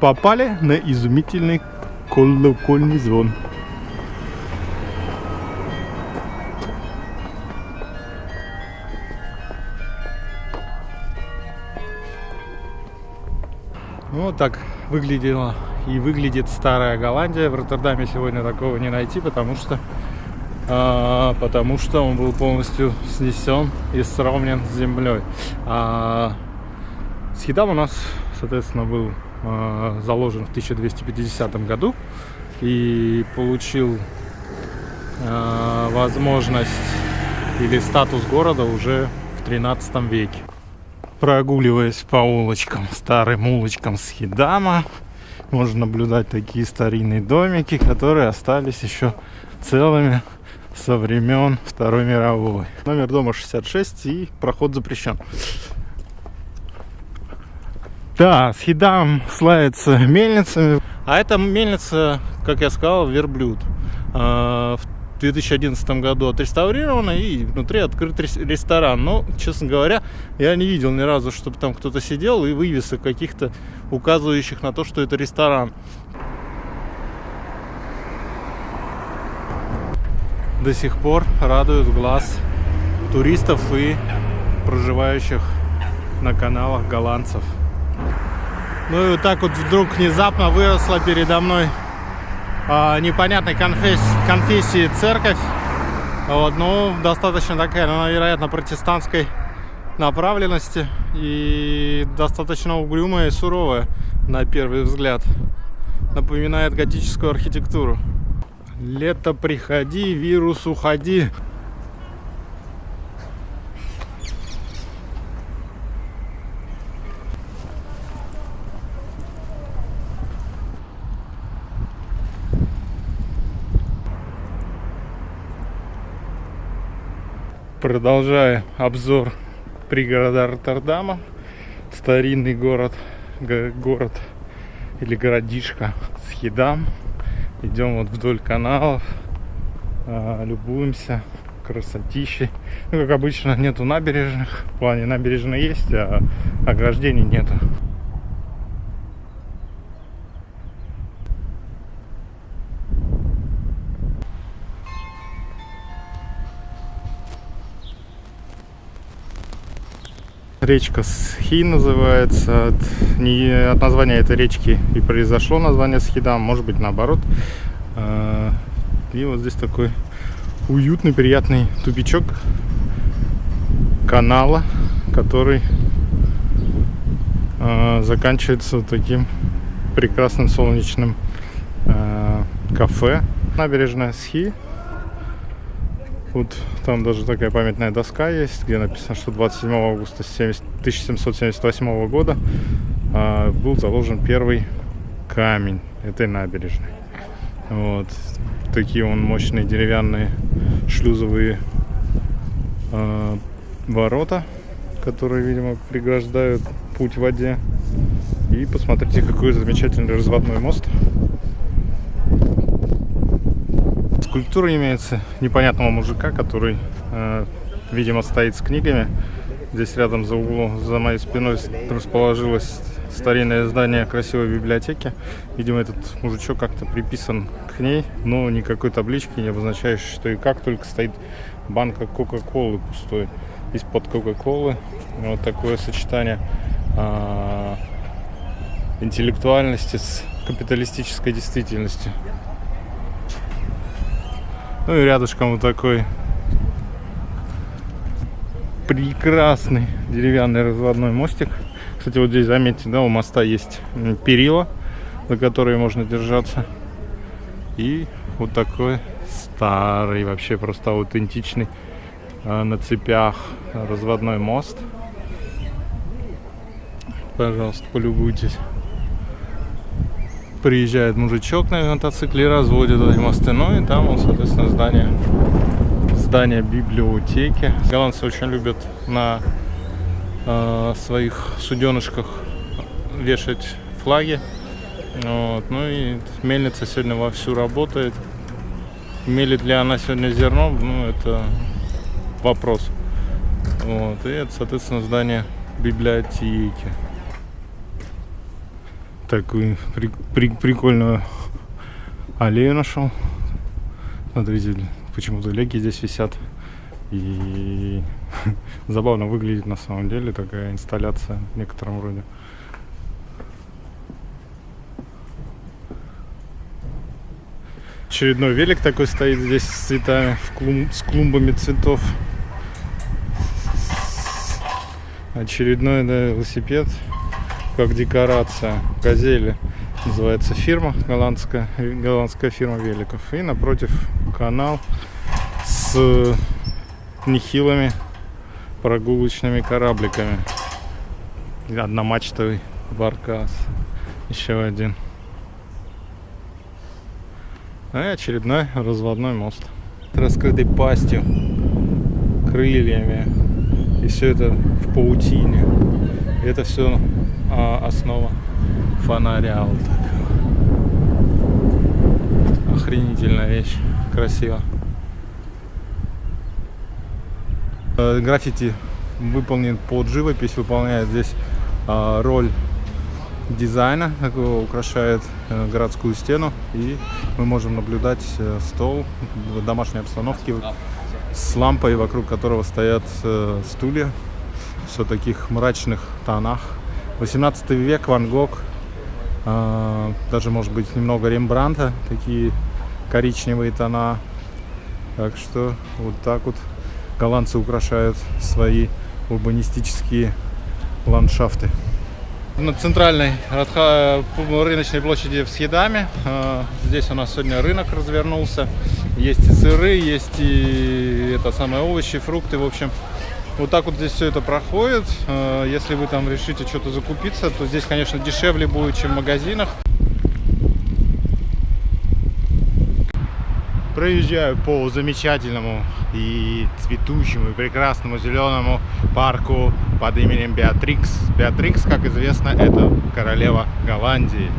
попали на изумительный колокольный звон. Ну, вот так выглядела и выглядит старая Голландия. В Роттердаме сегодня такого не найти, потому что а, потому что он был полностью снесен и сравнен с землей. А Схидам у нас, соответственно, был заложен в 1250 году и получил а, возможность или статус города уже в 13 веке. Прогуливаясь по улочкам, старым улочкам Схидама, можно наблюдать такие старинные домики, которые остались еще целыми со времен Второй мировой. Номер дома 66 и проход запрещен. Да, Схидам славится мельницами. А эта мельница, как я сказал, верблюд. А, в 2011 году отреставрирована и внутри открыт ресторан. Но, честно говоря, я не видел ни разу, чтобы там кто-то сидел и вывесок каких-то, указывающих на то, что это ресторан. До сих пор радуют глаз туристов и проживающих на каналах голландцев. Ну и вот так вот вдруг внезапно выросла передо мной а, непонятной конфессии, конфессии церковь. Вот, ну, достаточно такая, ну, вероятно, протестантской направленности и достаточно угрюмая и суровая на первый взгляд. Напоминает готическую архитектуру. Лето приходи, вирус уходи. Продолжая обзор пригорода Роттердама, старинный город, город или городишко Схидам. Идем вот вдоль каналов, а, любуемся красотищей. Ну, как обычно, нету набережных. В плане набережной есть, а ограждений нету. Речка Схи называется. От, не, от названия этой речки и произошло название Схидам, может быть наоборот. А, и вот здесь такой уютный, приятный тупичок канала, который а, заканчивается таким прекрасным солнечным а, кафе. Набережная Схи вот там даже такая памятная доска есть, где написано, что 27 августа 1778 года а, был заложен первый камень этой набережной. Вот. Такие он мощные деревянные шлюзовые а, ворота, которые, видимо, преграждают путь в воде. И посмотрите, какой замечательный разводной мост. Скульптура имеется непонятного мужика, который, э, видимо, стоит с книгами. Здесь рядом за углом, за моей спиной расположилось старинное здание красивой библиотеки. Видимо, этот мужичок как-то приписан к ней, но никакой таблички не обозначающей, что и как, только стоит банка Кока-Колы пустой. Из-под Кока-Колы вот такое сочетание а, интеллектуальности с капиталистической действительностью. Ну и рядышком вот такой прекрасный деревянный разводной мостик. Кстати, вот здесь, заметьте, да, у моста есть перила, за которые можно держаться. И вот такой старый, вообще просто аутентичный а, на цепях разводной мост. Пожалуйста, полюбуйтесь приезжает мужичок на мотоцикле разводит эти мосты. Ну и там, вот, соответственно, здание, здание библиотеки. Голландцы очень любят на э, своих суденышках вешать флаги. Вот. Ну и мельница сегодня вовсю работает. Мелит ли она сегодня зерно, ну это вопрос. Вот. И это, соответственно, здание библиотеки. Такую при, при, прикольную аллею нашел. Смотрите, почему-то леки здесь висят. И забавно выглядит на самом деле такая инсталляция в некотором роде. Очередной велик такой стоит здесь с цветами, в клум, с клумбами цветов. Очередной да, велосипед, как декорация. Газели называется фирма, голландская, голландская фирма великов. И напротив канал с нехилыми прогулочными корабликами. Одномачтовый баркас. Еще один. И очередной разводной мост. Раскрытой пастью, крыльями. И все это в паутине. И это все а, основа фонаря. Вот Охренительная вещь. Красиво. Э, граффити выполнен под живопись, выполняет здесь а, роль дизайна, украшает э, городскую стену. И мы можем наблюдать э, стол в домашней обстановке с лампой, вокруг которого стоят стулья. Все таких мрачных тонах. 18 век, Ван Гог, а, даже может быть немного Рембранта, такие коричневые тона. Так что вот так вот голландцы украшают свои урбанистические ландшафты. На центральной рыночной площади в Схедаме. А, здесь у нас сегодня рынок развернулся. Есть и сыры, есть и это самые овощи, фрукты. В общем, вот так вот здесь все это проходит. А, если вы там решите что-то закупиться, то здесь, конечно, дешевле будет, чем в магазинах. проезжаю по замечательному и цветущему и прекрасному зеленому парку под именем Беатрикс. Беатрикс, как известно, это королева Голландии.